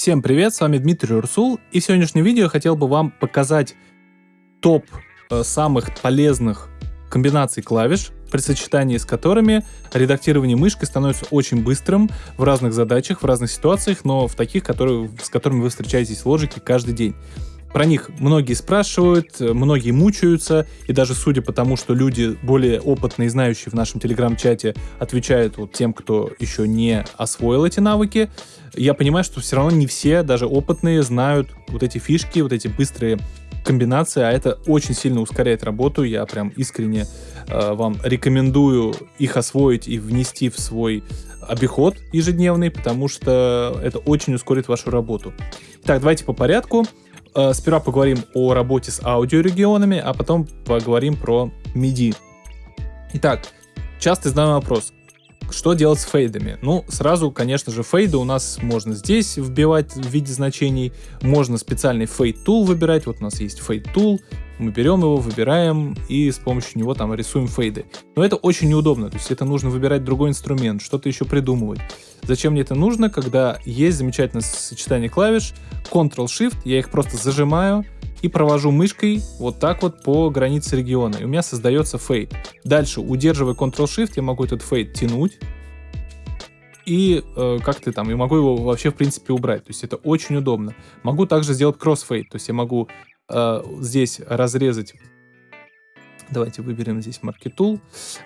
Всем привет, с вами Дмитрий Урсул, и в сегодняшнем видео я хотел бы вам показать топ э, самых полезных комбинаций клавиш, при сочетании с которыми редактирование мышкой становится очень быстрым в разных задачах, в разных ситуациях, но в таких, которые, с которыми вы встречаетесь в лоджике каждый день. Про них многие спрашивают, многие мучаются, и даже судя по тому, что люди более опытные и знающие в нашем телеграм-чате отвечают вот тем, кто еще не освоил эти навыки, я понимаю, что все равно не все, даже опытные, знают вот эти фишки, вот эти быстрые комбинации, а это очень сильно ускоряет работу. Я прям искренне э, вам рекомендую их освоить и внести в свой обиход ежедневный, потому что это очень ускорит вашу работу. Так, давайте по порядку. Э, сперва поговорим о работе с аудиорегионами, а потом поговорим про MIDI. Итак, часто задаем вопрос, что делать с фейдами? Ну, сразу, конечно же, фейды у нас можно здесь вбивать в виде значений, можно специальный фейд tool выбирать, вот у нас есть фейд tool, мы берем его, выбираем и с помощью него там рисуем фейды. Но это очень неудобно, то есть это нужно выбирать другой инструмент, что-то еще придумывать. Зачем мне это нужно, когда есть замечательное сочетание клавиш, Ctrl-Shift, я их просто зажимаю, и провожу мышкой вот так вот по границе региона, и у меня создается фейд. Дальше, удерживая Ctrl-Shift, я могу этот фейд тянуть, и э, как ты там, я могу его вообще в принципе убрать, то есть это очень удобно. Могу также сделать кроссфейд, то есть я могу э, здесь разрезать, давайте выберем здесь Tool,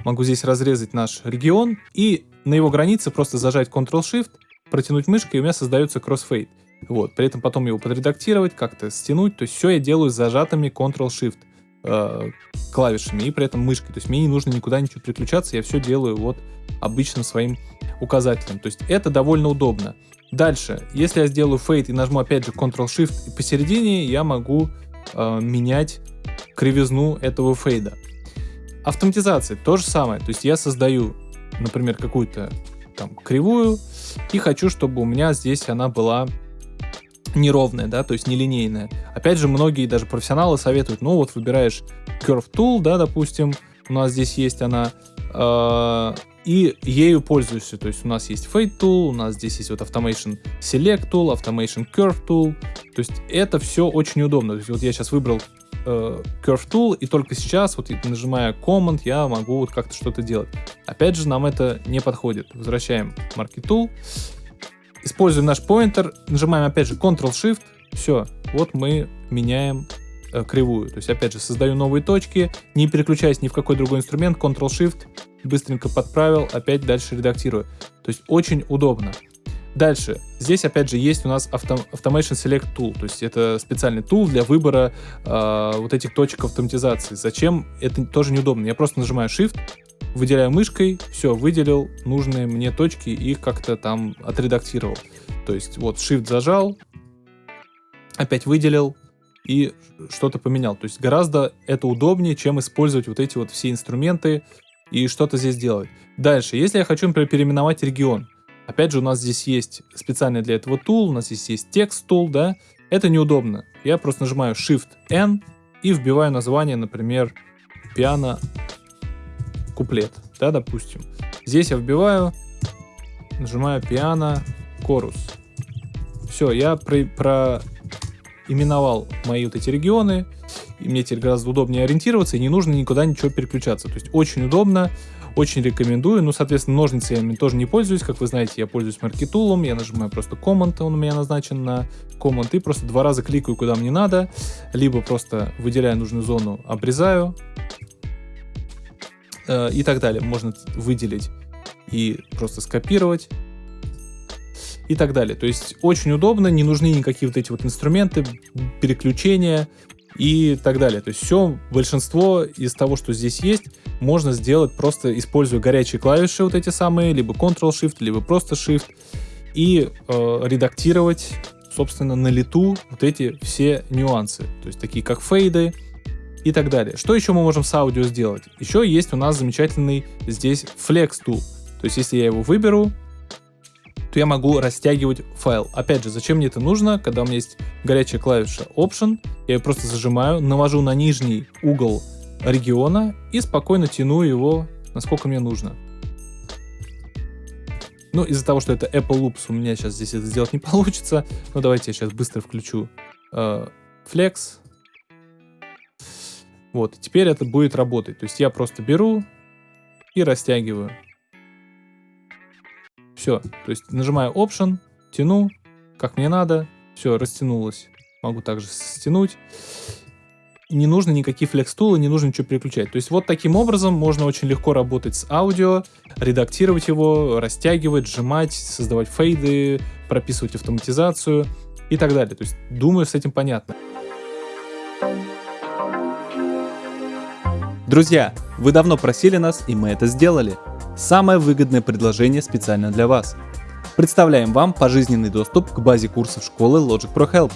могу здесь разрезать наш регион и на его границе просто зажать Ctrl-Shift, протянуть мышкой, и у меня создается кроссфейд. Вот, при этом потом его подредактировать, как-то стянуть. То есть все я делаю с зажатыми Ctrl-Shift э, клавишами и при этом мышкой. То есть мне не нужно никуда ничего переключаться, я все делаю вот обычным своим указателем. То есть это довольно удобно. Дальше, если я сделаю фейд и нажму опять же Ctrl-Shift и посередине, я могу э, менять кривизну этого фейда. Автоматизация то же самое. То есть я создаю, например, какую-то там кривую и хочу, чтобы у меня здесь она была неровная, да, то есть нелинейная. Опять же, многие даже профессионалы советуют, ну вот выбираешь Curve Tool, да, допустим, у нас здесь есть она, э, и ею пользуешься, то есть у нас есть Fade Tool, у нас здесь есть вот Automation Select Tool, Automation Curve Tool, то есть это все очень удобно, то есть вот я сейчас выбрал э, Curve Tool, и только сейчас, вот нажимая Command, я могу вот как-то что-то делать. Опять же, нам это не подходит. Возвращаем Market Tool, Используем наш поинтер, нажимаем опять же Ctrl-Shift, все, вот мы меняем э, кривую. То есть опять же создаю новые точки, не переключаясь ни в какой другой инструмент, Ctrl-Shift, быстренько подправил, опять дальше редактирую. То есть очень удобно. Дальше, здесь опять же есть у нас Automation Select Tool, то есть это специальный тул для выбора э, вот этих точек автоматизации. Зачем? Это тоже неудобно. Я просто нажимаю Shift, выделяю мышкой, все, выделил нужные мне точки и их как-то там отредактировал. То есть вот Shift зажал, опять выделил и что-то поменял. То есть гораздо это удобнее, чем использовать вот эти вот все инструменты и что-то здесь делать. Дальше, если я хочу, например, переименовать регион, опять же у нас здесь есть специальный для этого тул, у нас здесь есть текст тул, да, это неудобно. Я просто нажимаю Shift-N и вбиваю название, например, пиано куплет, да, допустим. Здесь я вбиваю, нажимаю пиано, корус. Все, я про, про именовал мои вот эти регионы, и мне теперь гораздо удобнее ориентироваться, и не нужно никуда ничего переключаться. То есть очень удобно, очень рекомендую. Ну, соответственно, ножницами тоже не пользуюсь. Как вы знаете, я пользуюсь маркетулом, я нажимаю просто Command, он у меня назначен на Command, и просто два раза кликаю, куда мне надо, либо просто выделяю нужную зону, обрезаю, э, и так далее. Можно выделить и просто скопировать и так далее. То есть очень удобно, не нужны никакие вот эти вот инструменты, переключения и так далее. То есть все, большинство из того, что здесь есть, можно сделать просто используя горячие клавиши вот эти самые, либо Ctrl-Shift, либо просто Shift, и э, редактировать, собственно, на лету вот эти все нюансы. То есть такие как фейды, и так далее. Что еще мы можем с аудио сделать? Еще есть у нас замечательный здесь Flex Tool. То есть если я его выберу, то я могу растягивать файл. Опять же, зачем мне это нужно, когда у меня есть горячая клавиша Option, я ее просто зажимаю, навожу на нижний угол региона и спокойно тяну его, насколько мне нужно. Ну, из-за того, что это Apple Loops, у меня сейчас здесь это сделать не получится. Но давайте я сейчас быстро включу э, Flex. Вот, теперь это будет работать. То есть я просто беру и растягиваю. Все, то есть нажимаю Option, тяну, как мне надо, все, растянулось. Могу также стянуть. Не нужно никакие флекс-тулы, не нужно ничего переключать. То есть вот таким образом можно очень легко работать с аудио, редактировать его, растягивать, сжимать, создавать фейды, прописывать автоматизацию и так далее. То есть думаю, с этим понятно. Друзья, вы давно просили нас, и мы это сделали. Самое выгодное предложение специально для вас. Представляем вам пожизненный доступ к базе курсов школы Logic Pro Help.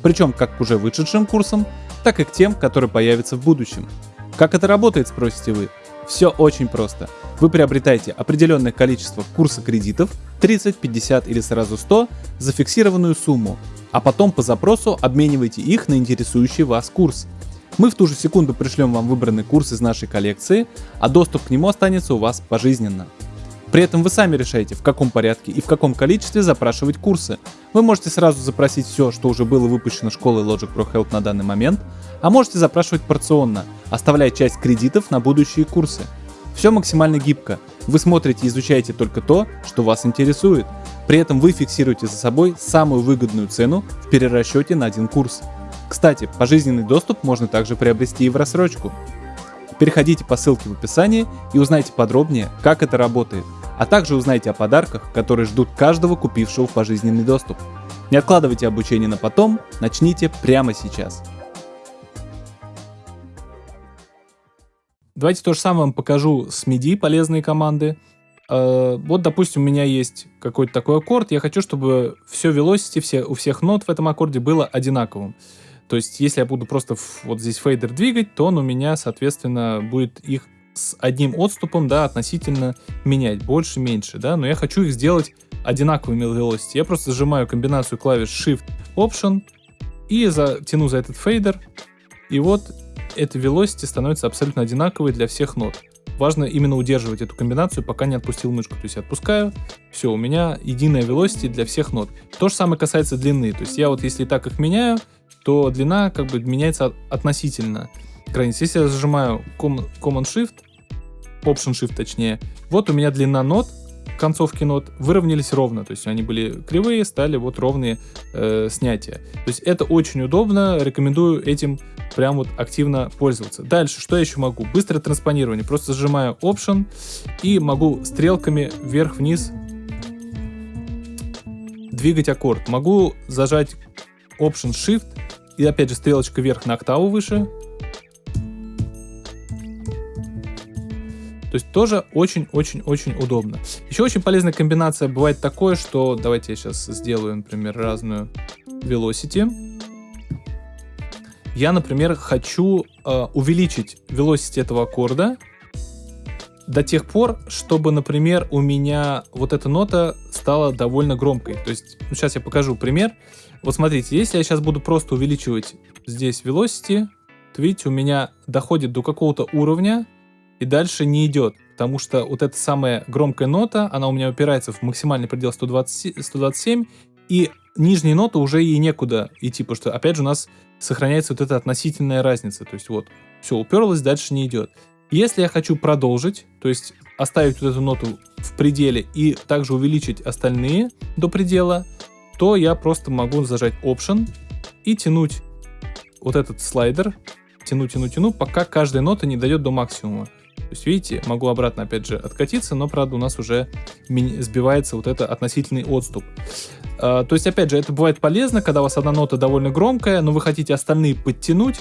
Причем как к уже вышедшим курсам, так и к тем, которые появятся в будущем. Как это работает, спросите вы? Все очень просто. Вы приобретаете определенное количество курса кредитов, 30, 50 или сразу 100, за фиксированную сумму, а потом по запросу обмениваете их на интересующий вас курс – мы в ту же секунду пришлем вам выбранный курс из нашей коллекции, а доступ к нему останется у вас пожизненно. При этом вы сами решаете, в каком порядке и в каком количестве запрашивать курсы. Вы можете сразу запросить все, что уже было выпущено школой Logic Pro Help на данный момент, а можете запрашивать порционно, оставляя часть кредитов на будущие курсы. Все максимально гибко. Вы смотрите и изучаете только то, что вас интересует. При этом вы фиксируете за собой самую выгодную цену в перерасчете на один курс. Кстати, пожизненный доступ можно также приобрести и в рассрочку. Переходите по ссылке в описании и узнайте подробнее, как это работает, а также узнайте о подарках, которые ждут каждого купившего пожизненный доступ. Не откладывайте обучение на потом, начните прямо сейчас. Давайте то же самое вам покажу с MIDI, полезные команды. Э, вот, допустим, у меня есть какой-то такой аккорд, я хочу, чтобы все velocity, все, у всех нот в этом аккорде было одинаковым. То есть, если я буду просто вот здесь фейдер двигать, то он у меня, соответственно, будет их с одним отступом, да, относительно менять, больше, меньше, да, но я хочу их сделать одинаковыми velocity. Я просто зажимаю комбинацию клавиш Shift, Option и затяну за этот фейдер, и вот эта velocity становится абсолютно одинаковой для всех нот. Важно именно удерживать эту комбинацию, пока не отпустил мышку. То есть я отпускаю, все, у меня единая velocity для всех нот. То же самое касается длины. То есть я вот если так их меняю, то длина как бы меняется относительно границ. Если я зажимаю Command-Shift, Option-Shift точнее, вот у меня длина нот, концовки нот выровнялись ровно, то есть они были кривые, стали вот ровные э, снятия. То есть это очень удобно, рекомендую этим прям вот активно пользоваться. Дальше, что я еще могу? Быстрое транспонирование. Просто зажимаю Option и могу стрелками вверх-вниз двигать аккорд. Могу зажать Option Shift и опять же стрелочка вверх на октаву выше. То есть тоже очень-очень-очень удобно. Еще очень полезная комбинация бывает такое, что давайте я сейчас сделаю, например, разную velocity. Я, например, хочу э, увеличить velocity этого аккорда до тех пор, чтобы, например, у меня вот эта нота стала довольно громкой. То есть, ну, сейчас я покажу пример. Вот смотрите, если я сейчас буду просто увеличивать здесь velocity, то видите, у меня доходит до какого-то уровня и дальше не идет, потому что вот эта самая громкая нота, она у меня упирается в максимальный предел 120, 127, и нижние ноты уже ей некуда идти, потому что опять же у нас сохраняется вот эта относительная разница, то есть вот, все, уперлась, дальше не идет. Если я хочу продолжить, то есть оставить вот эту ноту в пределе и также увеличить остальные до предела, то я просто могу зажать Option и тянуть вот этот слайдер, тяну, тяну, тяну, пока каждая нота не дойдет до максимума. То есть, видите, могу обратно, опять же, откатиться, но, правда, у нас уже сбивается вот это относительный отступ. Uh, то есть, опять же, это бывает полезно, когда у вас одна нота довольно громкая, но вы хотите остальные подтянуть,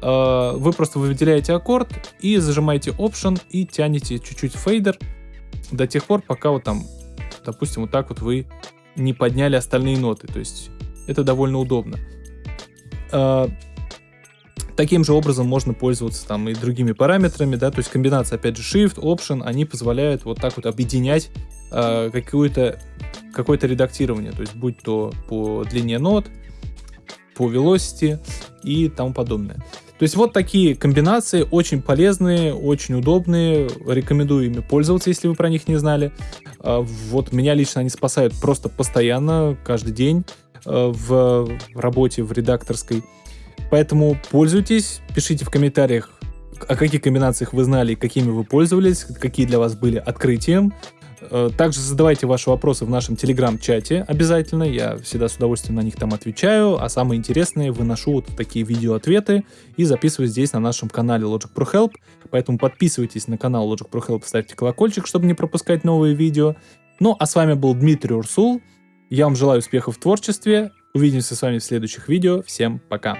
uh, вы просто выделяете аккорд и зажимаете Option и тянете чуть-чуть фейдер до тех пор, пока вот там, допустим, вот так вот вы не подняли остальные ноты. То есть это довольно удобно. А, таким же образом можно пользоваться там и другими параметрами, да, то есть комбинация, опять же, Shift, Option, они позволяют вот так вот объединять э, какое-то какое-то редактирование, то есть будь то по длине нот, по velocity и тому подобное. То есть вот такие комбинации очень полезные, очень удобные. Рекомендую ими пользоваться, если вы про них не знали. А, вот меня лично они спасают просто постоянно, каждый день э, в работе, в редакторской. Поэтому пользуйтесь, пишите в комментариях, о каких комбинациях вы знали, какими вы пользовались, какие для вас были открытием. Э, также задавайте ваши вопросы в нашем телеграм-чате обязательно, я всегда с удовольствием на них там отвечаю, а самые интересные выношу вот такие видео-ответы и записываю здесь на нашем канале Logic Pro Help, поэтому подписывайтесь на канал Logic Pro Help, ставьте колокольчик, чтобы не пропускать новые видео. Ну, а с вами был Дмитрий Урсул, я вам желаю успехов в творчестве, увидимся с вами в следующих видео, всем пока!